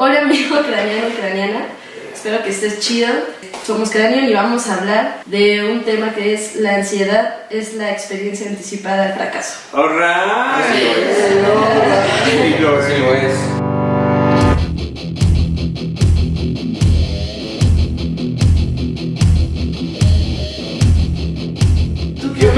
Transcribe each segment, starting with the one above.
Hola amigo craniano, craniana. Espero que estés chido. Somos Cranion y vamos a hablar de un tema que es la ansiedad, es la experiencia anticipada del fracaso. ¡Alright! Así lo es. Sí, lo es.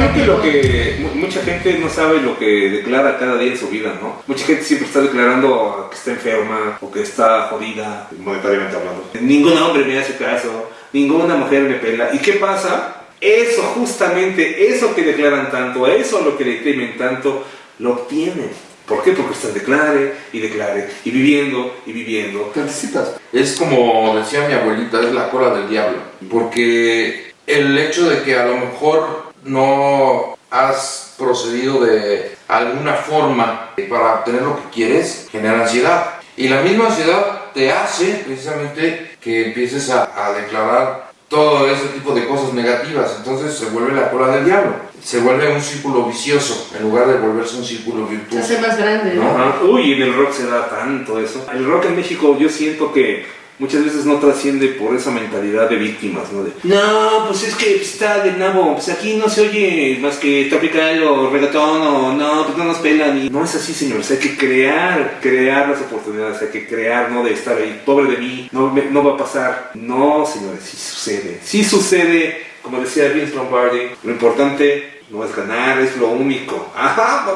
Yo creo que lo que mu- mucha gente no sabe lo que declara cada día en su vida, ¿no? Mucha gente siempre está declarando que está enferma o que está jodida, monetariamente hablando. Ningún hombre me hace caso, ninguna mujer me pela. ¿Y qué pasa? Eso, justamente, eso que declaran tanto, eso lo que le temen tanto, lo obtienen. ¿Por qué? Porque están declare y declare, y viviendo y viviendo. Te anticipas. Es como decía mi abuelita, es la cola del diablo. Porque el hecho de que a lo mejor no has procedido de alguna forma para obtener lo que quieres, genera ansiedad. Y la misma ansiedad te hace precisamente que empieces a, a declarar todo ese tipo de cosas negativas. Entonces se vuelve la cola del diablo. Se vuelve un círculo vicioso en lugar de volverse un círculo Se virtuoso. hace más grande, ¿no? Ajá. Uy, en el rock se da tanto eso. El rock en México yo siento que muchas veces no trasciende por esa mentalidad de víctimas, ¿no? De, no, pues es que está de nabo, pues aquí no se oye más que tropical o reggaetón o no, pues no nos pelan. Y no es así, señores, hay que crear, crear las oportunidades, hay que crear, no de estar ahí, pobre de mí, no, me- no va a pasar. No, señores, sí sucede, sí sucede, como decía Vince Lombardi, lo importante no es ganar, es lo único. Ajá.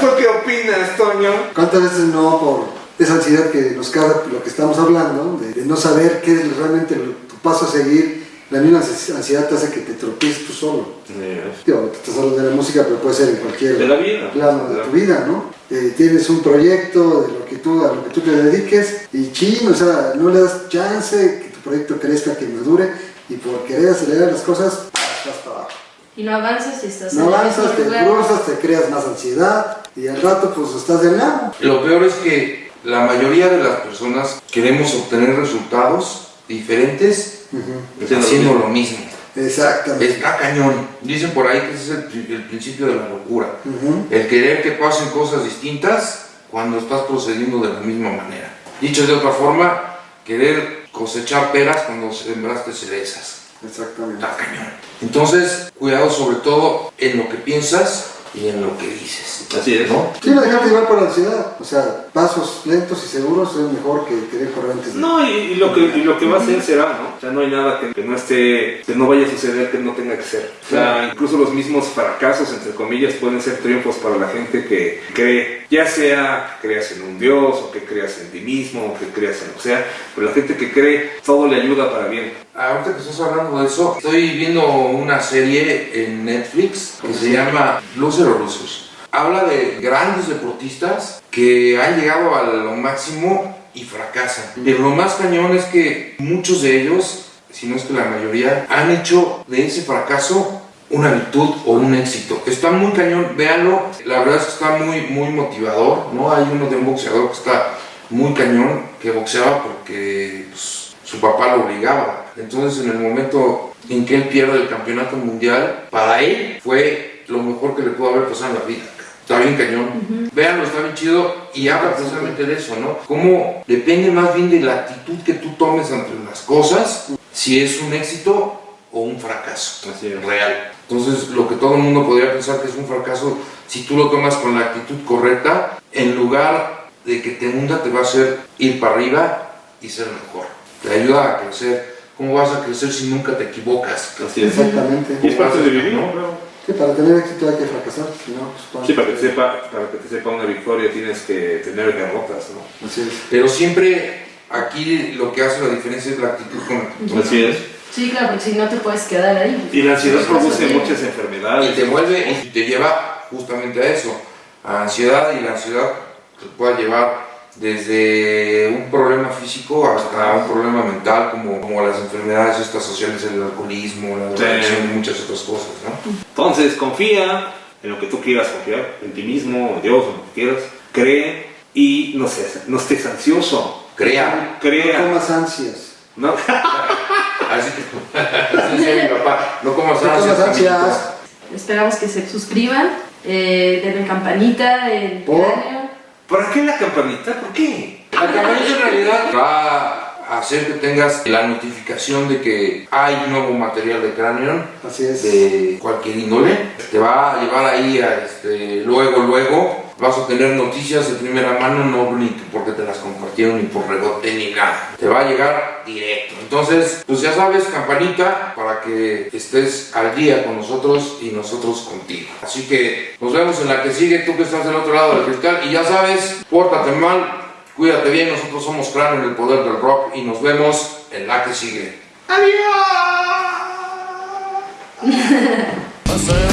¿Tú qué opinas, Toño? ¿Cuántas veces no por esa ansiedad que nos causa lo que estamos hablando, de, de no saber qué es realmente lo- tu paso a seguir? La misma ansi- ansiedad te hace que te tropieces tú solo. Digo, te estás hablando de la música, pero puede ser en cualquier De la vida. plano de tu vida, ¿no? Eh, tienes un proyecto de lo que tú, a lo que tú te dediques y chin, o sea, no le das chance que tu proyecto crezca, que madure y por querer acelerar las cosas, vas para abajo. Y no avanzas y estás No en el avanzas, mismo te lugar. cruzas, te creas más ansiedad y al rato pues estás del lado. Lo peor es que la mayoría de las personas queremos obtener resultados diferentes haciendo lo mismo. Exactamente. Está cañón. Dicen por ahí que ese es el, el principio de la locura. Ujú. El querer que pasen cosas distintas cuando estás procediendo de la misma manera. Dicho de otra forma, querer cosechar peras cuando sembraste cerezas. Exactamente. Está cañón. Entonces, cuidado sobre todo en lo que piensas y en lo que dices. Así es. ¿No? Sí, no dejarte llevar por la ansiedad. O sea, pasos lentos y seguros es mejor que querer correr antes de... No, y, y lo que, y lo que va a ser será, ¿no? O sea, no hay nada que, que no esté, que no vaya a suceder que no tenga que ser. O sea, incluso los mismos fracasos, entre comillas, pueden ser triunfos para la gente que cree, ya sea que creas en un Dios, o que creas en ti mismo, o que creas en lo que sea, pero la gente que cree, todo le ayuda para bien. Ahorita que estás hablando de eso, estoy viendo una serie en Netflix que se llama Loser o Losers. Habla de grandes deportistas que han llegado a lo máximo y fracasan. Pero lo más cañón es que muchos de ellos, si no es que la mayoría, han hecho de ese fracaso una virtud o un éxito. Está muy cañón, véanlo. La verdad es que está muy, muy motivador, ¿no? Hay uno de un boxeador que está muy cañón, que boxeaba porque pues, su papá lo obligaba. Entonces, en el momento en que él pierde el campeonato mundial, para él fue lo mejor que le pudo haber pasado en la vida. Está bien cañón. Véanlo, está bien chido y habla precisamente de eso, ¿no? Cómo depende más bien de la actitud que tú tomes ante las cosas, si es un éxito o un fracaso Así es. real. Entonces, lo que todo el mundo podría pensar que es un fracaso, si tú lo tomas con la actitud correcta, en lugar de que te hunda, te va a hacer ir para arriba y ser mejor. Te ayuda a crecer. ¿Cómo vas a crecer si nunca te equivocas? Así es. Exactamente. Y es parte de vivir, ¿no? Claro. Sí, para tener éxito hay que fracasar, si no, pues, Sí, para que, te sepa, para que te sepa una victoria tienes que tener derrotas, ¿no? Así es. Pero siempre aquí lo que hace la diferencia es la actitud con la que tú Así es. Sí, claro, porque si no te puedes quedar ahí. Y la ansiedad produce muchas enfermedades. Y te vuelve y te lleva justamente a eso, a ansiedad y la ansiedad te puede llevar desde un problema físico hasta un problema mental como, como las enfermedades estas sociales, el alcoholismo, la Sí. drogadicción y muchas otras cosas, ¿no? Entonces, confía en lo que tú quieras confiar, en ti mismo, en Dios, en lo que quieras. Cree y no, seas, no estés ansioso. Crea. No Crea. tomas ansias. ¿no? Así que, mi papá, no comas No ansias. tomas amiguito". ansias. Esperamos que se suscriban, eh, denle campanita, el ¿Por? cráneo. ¿Para qué la campanita? ¿Por qué? La campanita en realidad va a hacer que tengas la notificación de que hay nuevo material de Cranion Así es. de cualquier índole. Te va a llevar ahí a este, luego, luego. Vas a tener noticias de primera mano, no ni porque te las compartieron, ni por rebote, ni nada. Te va a llegar directo. Entonces, pues ya sabes, campanita, para que estés al día con nosotros y nosotros contigo. Así que nos vemos en la que sigue, tú que estás del otro lado del cristal. Y ya sabes, pórtate mal, cuídate bien, nosotros somos Cráneo en el poder del rock y nos vemos en la que sigue. ¡Adiós!